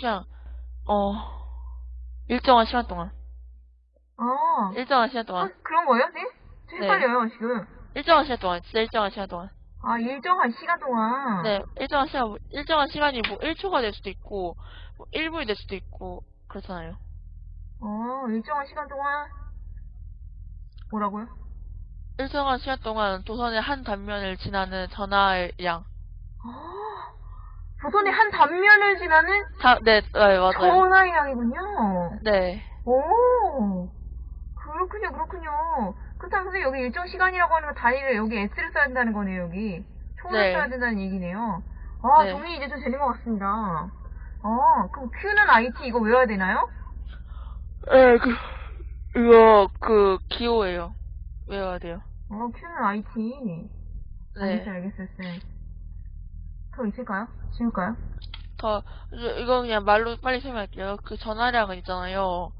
그냥, 어, 일정한 시간 동안. 아, 일정한 시간 아, 동안. 그런 거예요, 네? 저 네. 헷갈려요, 지금. 일정한 시간 동안. 진짜 일정한 시간 동안. 아, 일정한 시간 동안. 네, 일정한 시간, 일정한 시간이 뭐 1초가 될 수도 있고, 뭐 1분이 될 수도 있고, 그렇잖아요. 어, 일정한 시간 동안. 뭐라고요? 일정한 시간 동안 도선의 한 단면을 지나는 전화의 양. 아, 조선의 한 단면을 지나는 자, 네, 네, 맞아요. 전화의 양이군요. 네, 오, 그렇군요, 그렇군요. 그렇다면 선생님 여기 일정 시간이라고 하는 거 단위를 여기 S를 써야 된다는 거네요, 여기. 총을 네. 써야 된다는 얘기네요. 아, 네. 정리 이제 좀 되는 것 같습니다. 아, 그럼 Q는 IT 이거 외워야 되나요? 네, 그, 이거, 그, 기호예요. 외워야 돼요. 어, Q는 IT. 네. 알겠어요, 알겠어요, 쌤. 더 있을까요? 지울까요? 더 이거 그냥 말로 빨리 설명할게요. 그 전화량은 있잖아요.